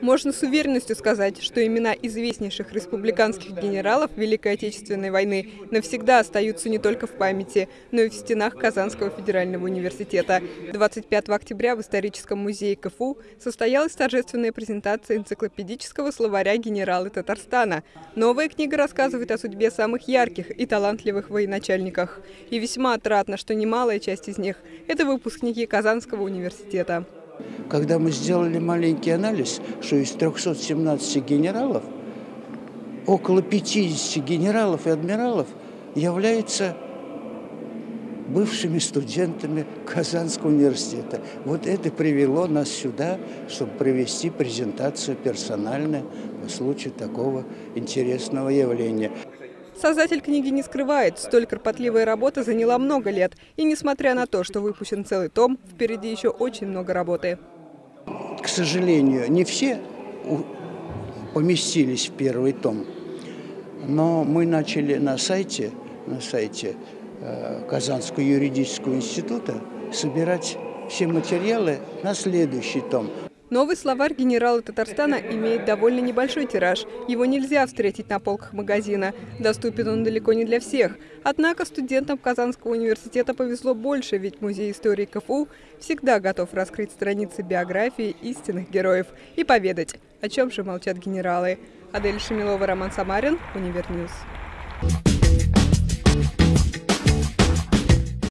Можно с уверенностью сказать, что имена известнейших республиканских генералов Великой Отечественной войны навсегда остаются не только в памяти, но и в стенах Казанского федерального университета. 25 октября в историческом музее КФУ состоялась торжественная презентация энциклопедического словаря генералы Татарстана. Новая книга рассказывает о судьбе самых ярких и талантливых военачальниках. И весьма отрадно, что немалая часть из них – это выпускники Казанского университета. Когда мы сделали маленький анализ, что из 317 генералов около 50 генералов и адмиралов являются бывшими студентами Казанского университета. Вот это привело нас сюда, чтобы провести презентацию персональную по случаю такого интересного явления. Создатель книги не скрывает, столь кропотливая работа заняла много лет. И несмотря на то, что выпущен целый том, впереди еще очень много работы. К сожалению, не все поместились в первый том. Но мы начали на сайте, на сайте э, Казанского юридического института собирать все материалы на следующий том. Новый словарь генерала Татарстана имеет довольно небольшой тираж. Его нельзя встретить на полках магазина. Доступен он далеко не для всех. Однако студентам Казанского университета повезло больше, ведь Музей истории КФУ всегда готов раскрыть страницы биографии истинных героев и поведать, о чем же молчат генералы. Адель Шамилова, Роман Самарин, UniverNews.